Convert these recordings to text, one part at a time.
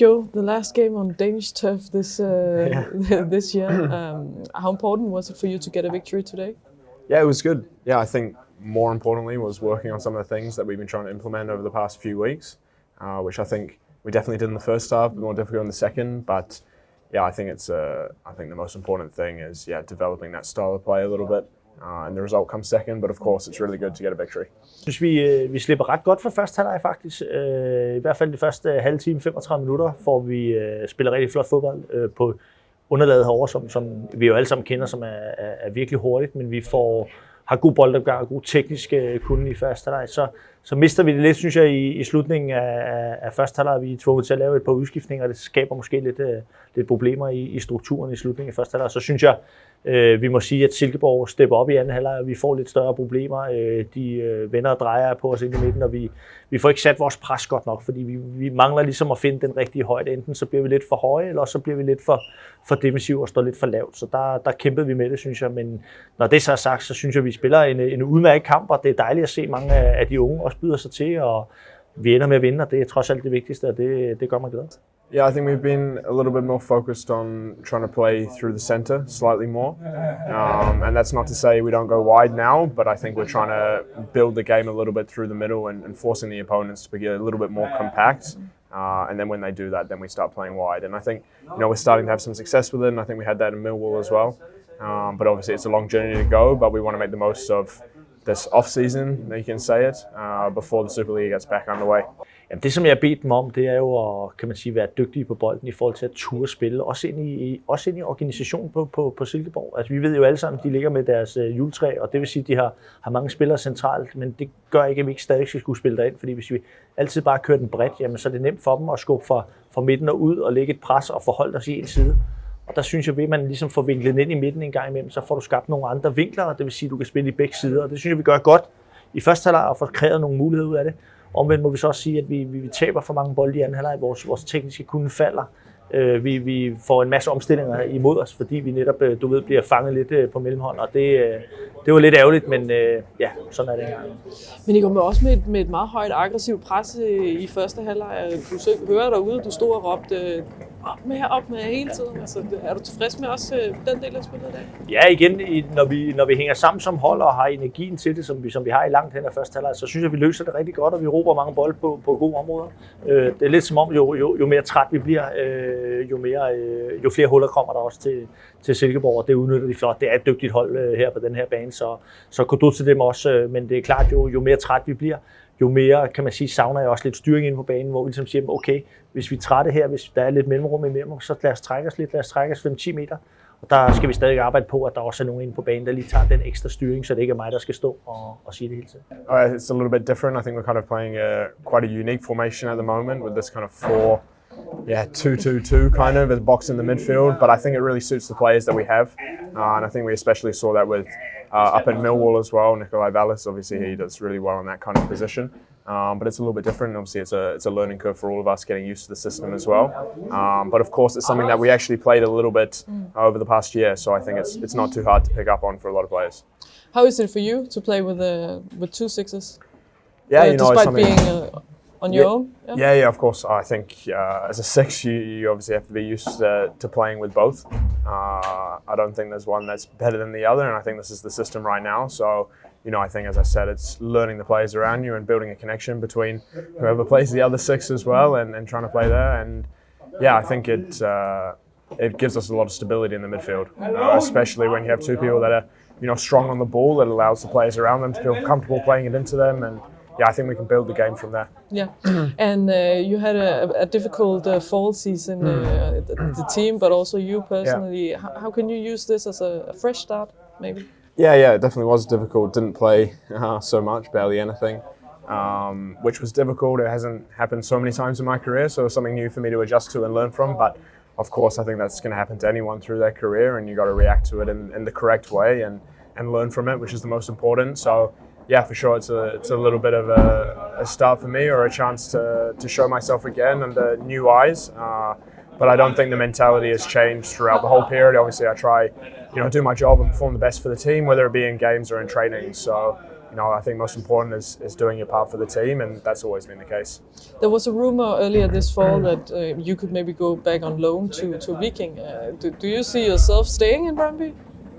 Joe, the last game on Danish turf this uh, yeah. this year. Um, how important was it for you to get a victory today? Yeah, it was good. Yeah, I think more importantly was working on some of the things that we've been trying to implement over the past few weeks, uh, which I think we definitely did in the first half, but more difficult in the second. But yeah, I think it's uh, I think the most important thing is yeah developing that style of play a little bit. Uh, and the result comes second, but of course it's really good to get a victory. Jeg synes, vi, øh, vi slipper ret godt for første halvleg faktisk. Uh, I hvert fald de første halve time, 35 minutter, får vi uh, spiller rigtig flot fodbold uh, på underlaget herovre, som, som vi jo alle sammen kender, som er, er, er virkelig hurtigt, men vi får har god boldopgang og god teknisk kunde i første halvleg, så, så mister vi det lidt, synes jeg, i, i slutningen af, af første halvleg. Vi er tvunget til at lave et par udskiftninger, og det skaber måske lidt, øh, lidt problemer i, i strukturen i slutningen af første halvleg. Så synes jeg, øh, vi må sige, at Silkeborg stepper op i anden halvleg, og vi får lidt større problemer. Øh, de øh, vender og drejer på os ind i midten, og vi, vi får ikke sat vores pres godt nok, fordi vi, vi mangler ligesom at finde den rigtige højde. Enten så bliver vi lidt for høje, eller så bliver vi lidt for, for defensiv og står lidt for lavt. Så der, der kæmpede vi med det, synes jeg. Men når det så er sagt, så synes jeg, at vi spiller en, en udmærket kamp, og det er dejligt at se mange af de unge også byder sig til, og vi ender med at vinde, og det er trods alt det vigtigste, og det, det gør mig glad. Yeah, I think we've been a little bit more focused on trying to play through the centre slightly more. Um, and that's not to say we don't go wide now, but I think we're trying to build the game a little bit through the middle and, and forcing the opponents to be a little bit more compact. Uh, and then when they do that, then we start playing wide. And I think, you know, we're starting to have some success with it, and I think we had that in Millwall as well. Um, but obviously, it's a long journey to go, but we want to make the most of this off season, you can say it, uh, before the Super League gets back underway. Jamen det, som jeg har bedt dem om, det er jo at kan man sige, være dygtige på bolden i forhold til at ture spille, også ind i, også ind i organisationen på, på, på Silkeborg. Altså, vi ved jo alle sammen, de ligger med deres øh, juletræ, og det vil sige, at de har, har mange spillere centralt, men det gør ikke, at vi ikke stadig skal skulle spille derind, fordi hvis vi altid bare kører den bredt, jamen, så er det nemt for dem at skubbe fra, fra midten og ud og lægge et pres og forholde os i en side. Og der synes jeg, at man ligesom får vinklet ind i midten en gang imellem, så får du skabt nogle andre vinkler, og det vil sige, at du kan spille i begge sider. Og det synes jeg, vi gør godt i første halvleg og får kreeret nogle muligheder ud af det. Omvendt må vi så også sige, at vi, vi, vi taber for mange bolde i anden halvleg. Vores, vores tekniske kunde falder. Øh, vi, vi får en masse omstillinger imod os, fordi vi netop, øh, du ved, bliver fanget lidt øh, på mellemhånd, og det, øh, det var lidt ærgerligt, men øh, ja, sådan er det engang. Men I kommer også med et, med et meget højt aggressivt pres i første halvleg. Du hører derude, du stod og råbte op med, op med hele tiden. Altså, er du tilfreds med også den del af spillet i dag? Ja, igen, når vi, når vi hænger sammen som hold og har energien til det, som vi, som vi har i langt hen af første halvleg, så synes jeg, vi løser det rigtig godt, og vi råber mange bolde på, på gode områder. Det er lidt som om, jo, jo, jo mere træt vi bliver, øh, Øh, jo, mere, øh, jo flere huller kommer der også til, til Silkeborg, og det udnytter de flot. Det er et dygtigt hold øh, her på den her bane, så, så du til dem også, øh, men det er klart, jo, jo mere træt vi bliver, jo mere, kan man sige, savner jeg også lidt styring ind på banen, hvor vi ligesom siger, okay, hvis vi er trætte her, hvis der er lidt mellemrum imellem, så lad os trække os lidt, lad os trække os 5-10 meter. Og der skal vi stadig arbejde på, at der også er nogen inde på banen, der lige tager den ekstra styring, så det ikke er mig, der skal stå og, og sige det hele tiden. Uh, it's a little bit different. I think we're kind of playing a, quite a unique formation at the moment with this kind of four, yeah, two-two-two kind of, a box in the midfield. But I think it really suits the players that we have. Uh, and I think we especially saw that with uh, up in Millwall as well. Nicolai Vallys, obviously, he does really well in that kind of position. Um, but it's a little bit different. Obviously, it's a, it's a learning curve for all of us getting used to the system as well. Um, but of course, it's something that we actually played a little bit over the past year. So I think it's, it's not too hard to pick up on for a lot of players. How is it for you to play with uh, with two sixes? Yeah, uh, you know, despite being uh, on your yeah, own. Yeah, yeah, of course. I think uh, as a six, you, you obviously have to be used uh, to playing with both. Uh, I don't think there's one that's better than the other, and I think this is the system right now. So, you know, I think as I said, it's learning the players around you and building a connection between whoever plays the other six as well, and, and trying to play there. And yeah, I think it uh, it gives us a lot of stability in the midfield, uh, especially when you have two people that are you know strong on the ball. It allows the players around them to feel comfortable playing it into them and yeah, I think we can build the game from there. Yeah, and uh, you had a, a difficult uh, fall season, uh, the, the, team, but also you personally. Yeah. How, how, can you use this as a, a, fresh start, maybe? Yeah, yeah, it definitely was difficult. Didn't play uh, so much, barely anything, um, which was difficult. It hasn't happened so many times in my career, so it was something new for me to adjust to and learn from. But of course, I think that's going to happen to anyone through their career, and you got to react to it in, in the correct way and and learn from it, which is the most important. So yeah, for sure, it's a it's a little bit of a, a start for me or a chance to, to show myself again under new eyes. Uh, but I don't think the mentality has changed throughout the whole period. Obviously, I try, you know, do my job and perform the best for the team, whether it be in games or in training. So you know, I think most important is, is doing your part for the team, and that's always been the case. There was a rumor earlier this fall that uh, you could maybe go back on loan to, to Viking. Uh, do, do you see yourself staying in Brøndby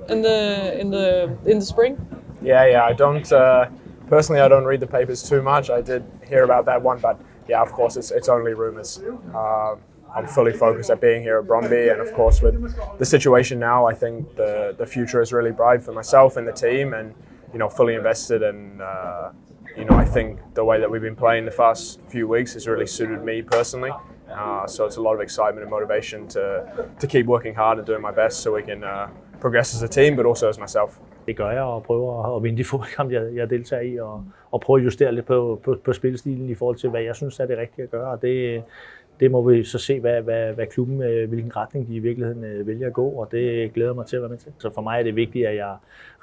in the in the in the spring? Yeah, yeah. I don't uh, personally. I don't read the papers too much. I did hear about that one, but yeah, of course, it's it's only rumors. Uh, I'm fully focused at being here at Brøndby, and of course, with the situation now, I think the the future is really bright for myself and the team, and you know, fully invested. And uh, you know, I think the way that we've been playing the first few weeks has really suited me personally. Uh, so it's a lot of excitement and motivation to to keep working hard and doing my best, so we can uh, progress as a team, but also as myself. Det gør jeg, og prøver at vinde de fodboldkampe, jeg, jeg deltager i, og, og prøve at justere lidt på, på, på spilstilen i forhold til, hvad jeg synes er det rigtige at gøre. Og det, det må vi så se, hvad, hvad, hvad klubben, øh, hvilken retning de i virkeligheden øh, vælger at gå, og det glæder mig til at være med til. Så for mig er det vigtigt, at jeg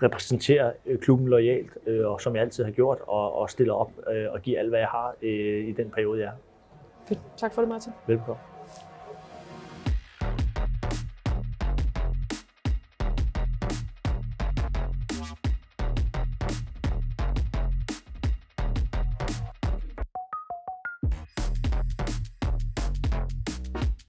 repræsenterer øh, klubben lojalt, og som jeg altid har gjort, og, og stiller op og giver alt, hvad jeg har i den periode, jeg er. Tak for det, Martin. Velkommen.